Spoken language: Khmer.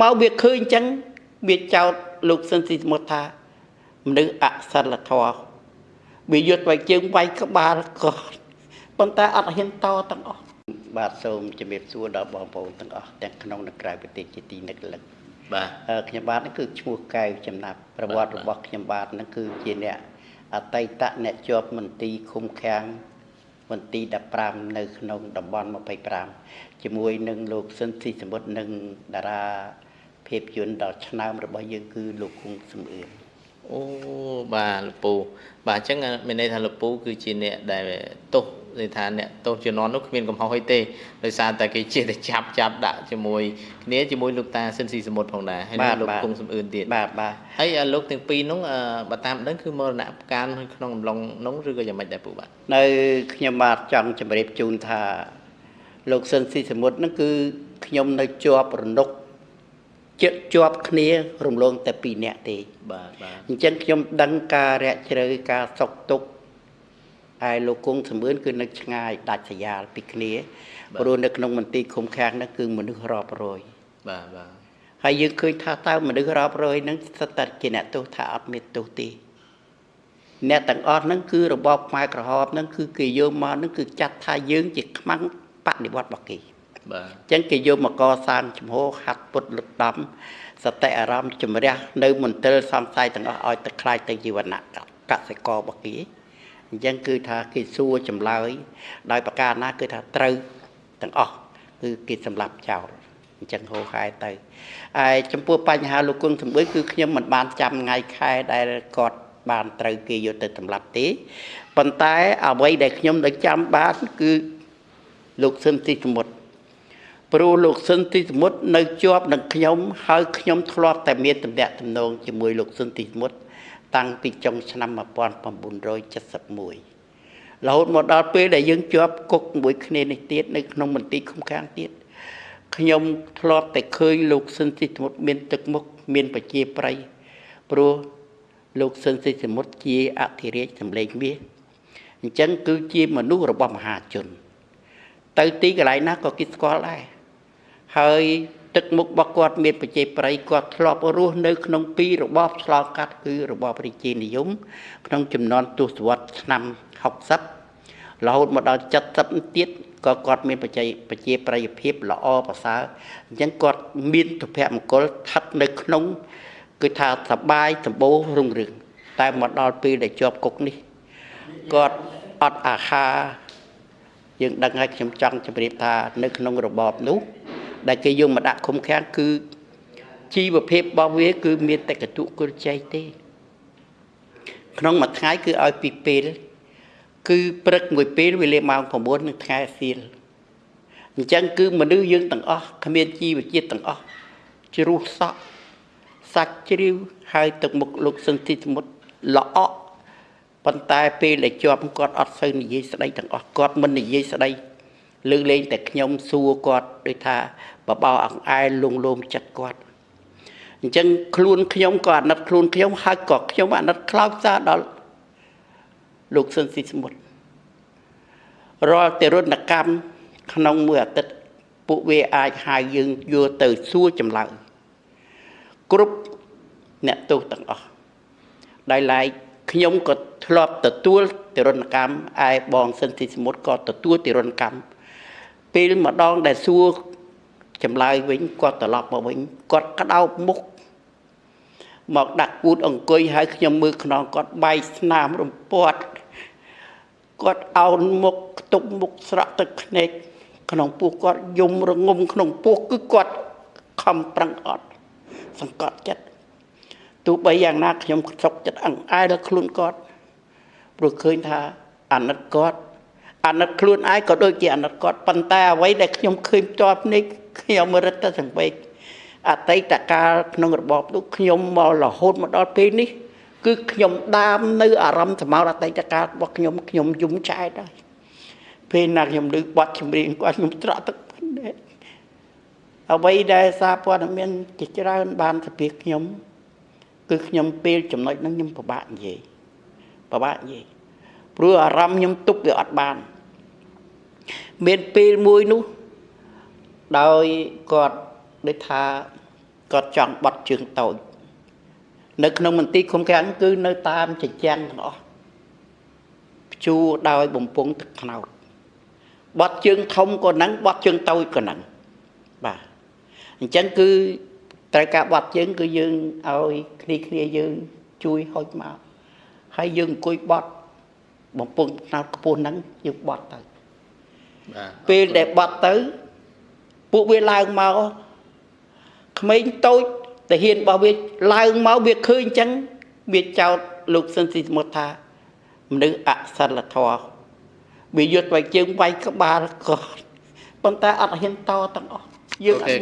មកវាឃើញអញ្ចឹងវាចោតលោកស៊ិនស៊ីសមុទ្រថាមនុស្សអសិលធម៌វាយុទ្ធវាយជើងវាយក្បាលគាត់ប៉ុន្តែអត់ហ៊ានតទាំងអស់បាទសូមជំរាបសួរដល់បងប្អូនទាំងអស់ទាំងក្នុងនិងក្រៅប្រទេសជាទីនឹករលឹកបាទអឺខ្ញុំបាទហ្នឹងគឺឈ្មោះកៅចំណាប់ប្រវត្តិរបស់ខ្ញុំបាទហ្នឹងគឺជាអ្នកអតីតអ្នកជាប់មន្ទីរឃុំឃាំងមន្ទីរ15នៅក្នុងតំបន់25ជាមួយនឹងលោកស៊ិនស៊ីសមុទ្រនិងតារា ភាពយន្តដ៏ឆ្នើមរបស់យើងគឺលោកគង់សំអឿនអូបាទលកពូបាទអញ្ចឹងមានន័យថាលកពូគឺជាអ្នកដែលទោសន័យថាអ្នកទោសជំនាន់នោះគ្មានកំហុសអីទេដោយសារតែគេចេះតែចាប់ចាប់ដាក់ជាមួយគ្នាជាមួយលោកតាស៊ិនស៊ីសមុទ្រផងដែរហើយនិងលោកគង់សំអឿនទៀតបាទបាទហើយអាលោកទាំងពីរនោះអឺបើតាមដឹងគឺមរណភាពកាលក្នុងអំឡុងនោះឬក៏យ៉ាងម៉េចដែរពូបាទនៅខ្ញុំបាទចង់ជម្រាបជូនថាលោកស៊ិនស៊ីសមុទ្រហ្នឹងគឺខ្ញុំនៅជាប់រនុក ជិតជាប់គ្នារំលងតែ2នាក់ទេបាទបាទអញ្ចឹងខ្ញុំដឹងការរាក់ជ្រៅការសុកទុកឯលោកគង់សម្បឿនគឺនៅឆ្ងាយដាច់ស្រយាលពីគ្នាព្រោះនៅក្នុងមន្ទីរឃុំឃាំងហ្នឹងគឺមនុស្សរាប់រយបាទបាទហើយយើងឃើញថាតើមនុស្សរាប់រយហ្នឹងស្ថិតតែជាអ្នកទោសថាអត់មានទោសទេអ្នកទាំងអស់ហ្នឹងគឺរបបខ្មែរក្រហមហ្នឹងគឺគេយកមកហ្នឹងគឺចាត់ថាយើងជាខ្មាំងបដិវត្តរបស់គេ បាទអញ្ចឹងគេយកមកកសាងចំហហាត់ពុតលុតដំសតិអារម្មណ៍ជំរះនៅមន្ទិលសំស័យទាំងអស់ឲ្យទៅខ្លាយទៅជីវណៈកសិកររបស់គេអញ្ចឹងគឺថាគេសួរចម្លើយ ដោយប្រការណាគឺថាត្រូវទាំងអស់គឺគេសម្លាប់ចោលអញ្ចឹងហោហែទៅហើយចំពោះបញ្ហាលោកគង់សម្បឿនគឺខ្ញុំមិនបានចាំថ្ងៃខែដែលគាត់បានត្រូវគេយកទៅសម្លាប់ទេប៉ុន្តែអ្វីដែលខ្ញុំនៅចាំបានគឺលោកស៊ិនទីសមុទ្រ ព្រោះលោកស៊ិនទីសមុទ្រនៅជាប់នឹងខ្ញុំហើយខ្ញុំធ្លាប់តែមានតំណែងតំណងជាមួយលោកស៊ិនទីសមុទ្រតាំងពីចុងឆ្នាំ1971រហូតមកដល់ពេលដែលយើងជាប់គុកមួយគ្នានេះទៀតនៅក្នុងមន្ទីរឃុំឃាំងទៀតខ្ញុំធ្លាប់តែឃើញលោកស៊ិនទីសមុទ្រមានទឹកមុខមានប្រជាប្រិយព្រោះលោកស៊ិនទីសមុទ្រជាអធិរាជសម្លេងមាសអញ្ចឹងគឺជាមនុស្សរបស់មហាជន ទៅទីកន្លែងណាក៏គេស្គាល់ដែរ ហើយទឹកមុខរបស់គាត់មានប្រជាប្រិយគាត់ធ្លាប់រស់នៅក្នុងពីររបបឆ្លងកាត់គឺរបបរាជានិយម ក្នុងចំនួនទសវត្សរ៍ឆ្នាំ60រហូតមកដល់70ទៀតក៏គាត់មានប្រជាប្រជាប្រិយភាពល្អប្រសើរអញ្ចឹងគាត់មានទុភមង្គលស្ថិតនៅក្នុងគឺថាសបាយសម្បូររុងរឿងតែមកដល់ពេលដែលជាប់គុកនេះគាត់អត់អាហារយើងដឹងហើយខ្ញុំចង់ជម្រាបថានៅក្នុងរបបនោះ ដែលគេយកមកដាក់ឃុំឃាំងគឺជីវភាពរបស់វា គឺមានតែកតុគុលចៃទេ ក្នុងមួយថ្ងៃគឺឲ្យពីពេល គឺព្រឹកមួយពេលវេលាម៉ោង9នឹងថ្ងៃសៀលអញ្ចឹងគឺមនុស្សយើងទាំងអស់គ្មានជីវជាតិទាំងអស់ជ្រុះសក់សាច់ជ្រាវហើយទឹកមុខលោកសន្តិសមុទ្រល្អក់ប៉ុន្តែពេលដែលជាប់គាត់អត់សូវនិយាយស្ដីទាំងអស់គាត់មិននិយាយស្ដី លើកលែងតែខ្ញុំសួរគាត់ដូចថាបបោអង្អែលលងលោមចិត្តគាត់អញ្ចឹងខ្លួនខ្ញុំក៏អាណិតខ្លួនខ្ញុំហើយក៏ខ្ញុំអាណិតខ្លោចសារដល់លោកស៊ិនស៊ីសមុទ្ររាល់តែរនកម្មក្នុងមួយអាទិត្យពួកវាអាចហៅយើងយកទៅសួរចម្លើយគ្រប់អ្នកទោសទាំងអស់ដោយឡែកខ្ញុំក៏ធ្លាប់ទទួលទរណកម្មឯបងសិនទីសមុទ្រក៏ទទួលទរណកម្ម ពេលម្ដងដែលសួរចម្លើយវិញគាត់ត្រឡប់មកវិញគាត់ក្តោបមុខមកដាក់គូតអង្គុយហើយខ្ញុំមើលខ្នងគាត់បែកស្នាមរំពាត់គាត់អោនមុខខ្ទប់មុខស្រក់ទឹកភ្នែកក្នុងពោះគាត់យំរងំក្នុងពោះគឺគាត់ខំប្រឹងអត់សង្កត់ចិត្តទោះបីយ៉ាងណាខ្ញុំសុកចិត្តអង្អែលដល់ខ្លួនគាត់ព្រោះឃើញថាអាណិតគាត់ អាណិតខ្លួនឯងក៏ដូចជាអាណិតគាត់ប៉ុន្តែអ្វីដែលខ្ញុំឃើញផ្ទាល់ភ្នែកខ្ញុំរឹតតែសង្វេគអតីតកាលក្នុងរបបនោះខ្ញុំមករហូតមកដល់ពេលនេះ គឺខ្ញុំដាមនៅអារម្មណ៍សម្រាប់អតីតកាលរបស់ខ្ញុំខ្ញុំយំចែកហើយពេលណាខ្ញុំឮបទចម្រៀងគាត់ខ្ញុំត្រក់ទឹកភ្នែកអ្វីដែលសារព័ត៌មានជាច្រើនបានសភាខ្ញុំ គឺខ្ញុំពេលចំណុចហ្នឹងខ្ញុំពិបាកនិយាយពិបាកនិយាយព្រោះអារម្មណ៍ខ្ញុំទប់វាអត់បាន មានពេលមួយនោះដោយគាត់ដូចថាគាត់ចង់បត់ជើងតូចនៅក្នុងមន្ទីរឃុំឃាំងគឺនៅតាមជញ្ជាំងទាំងអស់ព្យួរដោយបំពង់ទឹកខ្នោតបត់ជើងធំក៏នឹងបត់ជើងតូចក៏នឹងបាទអញ្ចឹងគឺត្រូវការបត់ជើងគឺយើងឲ្យគ្នាគ្នាយើងជួយហុចមកហើយយើងអង្គុយបត់បំពង់ខ្នោតខ្ពស់ហ្នឹងយើងបត់ទៅបាទ ពេលដែលបត់ទៅ ពួកវាឡើងមកក្មេងតូចតាហ៊ានរបស់វាឡើងមកវាឃើញអញ្ចឹងវាចោតលោកសិនស៊ីសមុទ្រថាមនុស្សអសិលធម៌វាយកទៅជើងវាយក្បាលគាត់ប៉ុន្តែអត់ហ៊ានតទាំងអស់យើងអត់